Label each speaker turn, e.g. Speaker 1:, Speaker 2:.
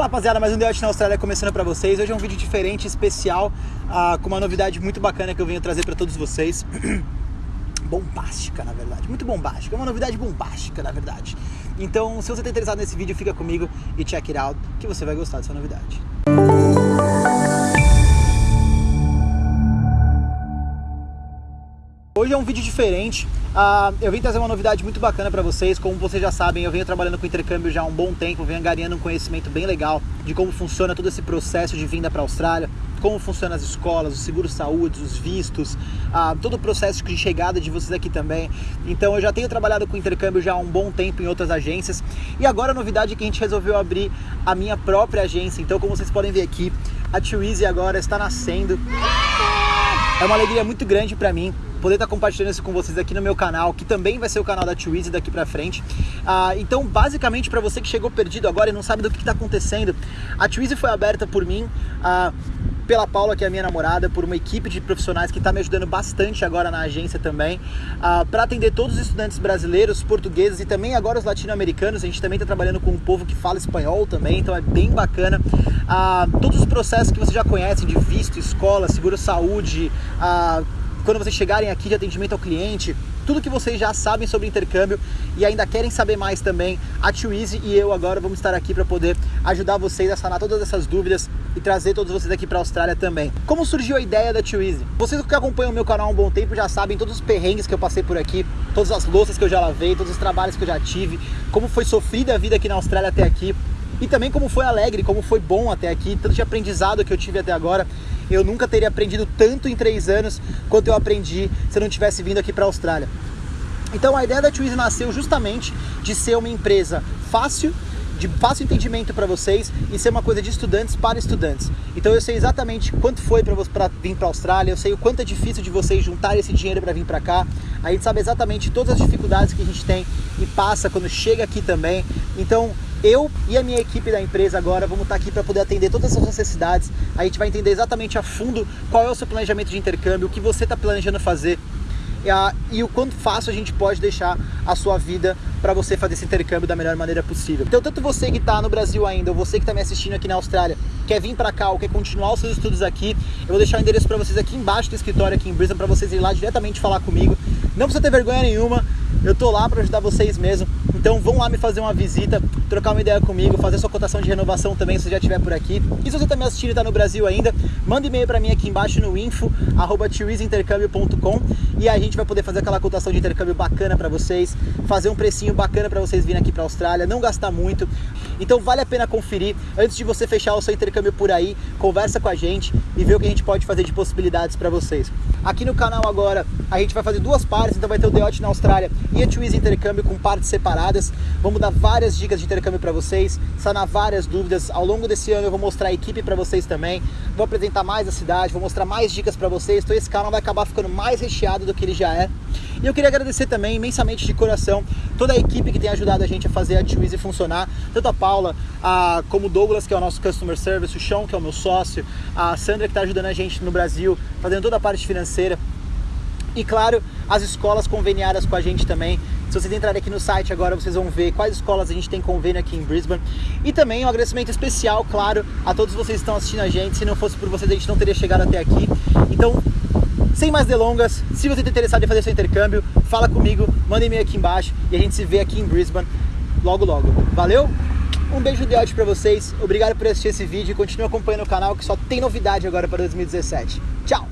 Speaker 1: Fala rapaziada, mais um The na Austrália começando pra vocês. Hoje é um vídeo diferente, especial, uh, com uma novidade muito bacana que eu venho trazer pra todos vocês. bombástica, na verdade, muito bombástica, é uma novidade bombástica, na verdade. Então, se você está interessado nesse vídeo, fica comigo e check it out, que você vai gostar dessa novidade. Hoje é um vídeo diferente, uh, eu vim trazer uma novidade muito bacana para vocês, como vocês já sabem, eu venho trabalhando com intercâmbio já há um bom tempo, venho angariando um conhecimento bem legal de como funciona todo esse processo de vinda para a Austrália, como funcionam as escolas, os seguros saúde, os vistos, uh, todo o processo de chegada de vocês aqui também. Então eu já tenho trabalhado com intercâmbio já há um bom tempo em outras agências e agora a novidade é que a gente resolveu abrir a minha própria agência. Então como vocês podem ver aqui, a Too agora está nascendo. É uma alegria muito grande para mim poder estar compartilhando isso com vocês aqui no meu canal, que também vai ser o canal da Twizy daqui pra frente. Ah, então, basicamente, para você que chegou perdido agora e não sabe do que está acontecendo, a Twizy foi aberta por mim, ah, pela Paula, que é a minha namorada, por uma equipe de profissionais que está me ajudando bastante agora na agência também, ah, para atender todos os estudantes brasileiros, portugueses e também agora os latino-americanos. A gente também está trabalhando com um povo que fala espanhol também, então é bem bacana. Ah, todos os processos que você já conhece de visto, escola, seguro-saúde, ah, quando vocês chegarem aqui de atendimento ao cliente, tudo que vocês já sabem sobre intercâmbio e ainda querem saber mais também, a Twizy e eu agora vamos estar aqui para poder ajudar vocês a sanar todas essas dúvidas e trazer todos vocês aqui para a Austrália também. Como surgiu a ideia da Twizy? Vocês que acompanham o meu canal há um bom tempo já sabem todos os perrengues que eu passei por aqui, todas as louças que eu já lavei, todos os trabalhos que eu já tive, como foi sofrida a vida aqui na Austrália até aqui e também como foi alegre, como foi bom até aqui, tanto de aprendizado que eu tive até agora. Eu nunca teria aprendido tanto em três anos quanto eu aprendi se eu não tivesse vindo aqui para a Austrália. Então a ideia da Twizy nasceu justamente de ser uma empresa fácil, de fácil entendimento para vocês e ser uma coisa de estudantes para estudantes. Então eu sei exatamente quanto foi para vir para a Austrália, eu sei o quanto é difícil de vocês juntar esse dinheiro para vir para cá. A gente sabe exatamente todas as dificuldades que a gente tem e passa quando chega aqui também. Então eu e a minha equipe da empresa agora vamos estar aqui para poder atender todas as necessidades. A gente vai entender exatamente a fundo qual é o seu planejamento de intercâmbio, o que você está planejando fazer e o quanto fácil a gente pode deixar a sua vida para você fazer esse intercâmbio da melhor maneira possível. Então, tanto você que está no Brasil ainda, ou você que está me assistindo aqui na Austrália, quer vir para cá ou quer continuar os seus estudos aqui, eu vou deixar o endereço para vocês aqui embaixo do escritório aqui em Brisbane para vocês irem lá diretamente falar comigo. Não precisa ter vergonha nenhuma, eu tô lá para ajudar vocês mesmo. Então vão lá me fazer uma visita, trocar uma ideia comigo, fazer sua cotação de renovação também se já estiver por aqui. E se você está me assistindo e está no Brasil ainda, manda e-mail para mim aqui embaixo no info e a gente vai poder fazer aquela cotação de intercâmbio bacana para vocês, fazer um precinho bacana para vocês virem aqui para a Austrália, não gastar muito. Então vale a pena conferir antes de você fechar o seu intercâmbio por aí, conversa com a gente e vê o que a gente pode fazer de possibilidades para vocês. Aqui no canal agora a gente vai fazer duas partes, então vai ter o The na Austrália e a Twizy Intercâmbio com partes separadas. Vamos dar várias dicas de intercâmbio para vocês, sanar várias dúvidas. Ao longo desse ano eu vou mostrar a equipe para vocês também, vou apresentar mais a cidade, vou mostrar mais dicas para vocês. Então esse canal vai acabar ficando mais recheado do que ele já é. E eu queria agradecer também imensamente de coração toda a equipe que tem ajudado a gente a fazer a Twizy funcionar, tanto a Paula, a, como o Douglas, que é o nosso Customer Service, o Sean, que é o meu sócio, a Sandra, que está ajudando a gente no Brasil, fazendo toda a parte financeira. E claro, as escolas conveniadas com a gente também. Se vocês entrarem aqui no site agora, vocês vão ver quais escolas a gente tem convênio aqui em Brisbane. E também um agradecimento especial, claro, a todos vocês que estão assistindo a gente. Se não fosse por vocês, a gente não teria chegado até aqui. Então, sem mais delongas, se você está interessado em fazer seu intercâmbio, fala comigo, manda e-mail aqui embaixo e a gente se vê aqui em Brisbane logo logo. Valeu? Um beijo de ódio para vocês, obrigado por assistir esse vídeo e continue acompanhando o canal que só tem novidade agora para 2017. Tchau!